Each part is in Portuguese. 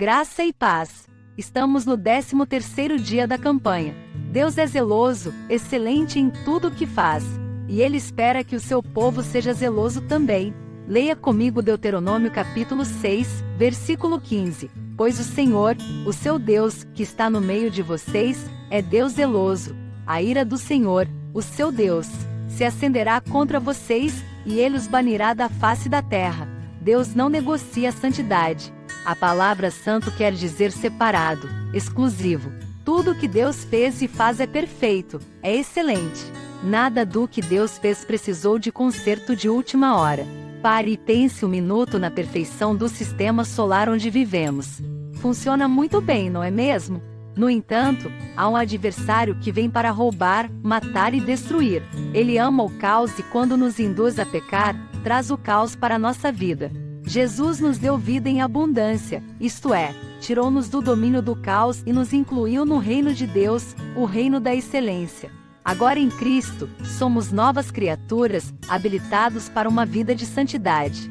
Graça e paz. Estamos no 13º dia da campanha. Deus é zeloso, excelente em tudo o que faz, e ele espera que o seu povo seja zeloso também. Leia comigo Deuteronômio capítulo 6, versículo 15. Pois o Senhor, o seu Deus, que está no meio de vocês, é Deus zeloso. A ira do Senhor, o seu Deus, se acenderá contra vocês, e ele os banirá da face da terra. Deus não negocia a santidade. A palavra santo quer dizer separado, exclusivo. Tudo que Deus fez e faz é perfeito, é excelente. Nada do que Deus fez precisou de conserto de última hora. Pare e pense um minuto na perfeição do sistema solar onde vivemos. Funciona muito bem, não é mesmo? No entanto, há um adversário que vem para roubar, matar e destruir. Ele ama o caos e quando nos induz a pecar, traz o caos para a nossa vida. Jesus nos deu vida em abundância, isto é, tirou-nos do domínio do caos e nos incluiu no reino de Deus, o reino da excelência. Agora em Cristo, somos novas criaturas, habilitados para uma vida de santidade.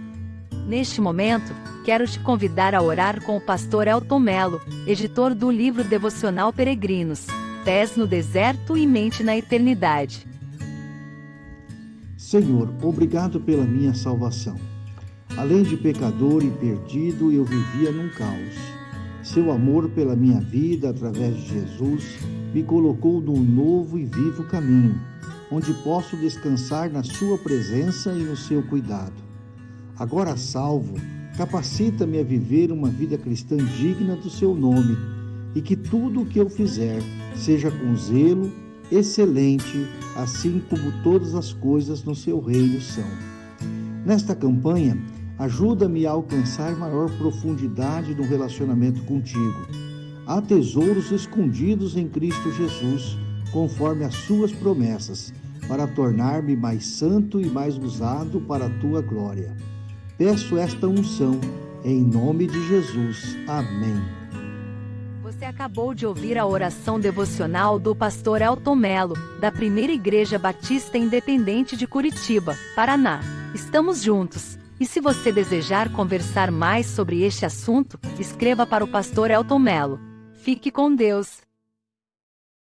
Neste momento, quero te convidar a orar com o pastor Elton Melo, editor do livro devocional Peregrinos, Pés no Deserto e Mente na Eternidade. Senhor, obrigado pela minha salvação. Além de pecador e perdido, eu vivia num caos. Seu amor pela minha vida, através de Jesus, me colocou num novo e vivo caminho, onde posso descansar na Sua presença e no seu cuidado. Agora salvo, capacita-me a viver uma vida cristã digna do seu nome e que tudo o que eu fizer seja com zelo, excelente, assim como todas as coisas no seu reino são. Nesta campanha, Ajuda-me a alcançar maior profundidade no relacionamento contigo. Há tesouros escondidos em Cristo Jesus, conforme as suas promessas, para tornar-me mais santo e mais usado para a tua glória. Peço esta unção, em nome de Jesus. Amém. Você acabou de ouvir a oração devocional do pastor Elton Melo, da Primeira Igreja Batista Independente de Curitiba, Paraná. Estamos juntos. E se você desejar conversar mais sobre este assunto, escreva para o pastor Elton Melo. Fique com Deus.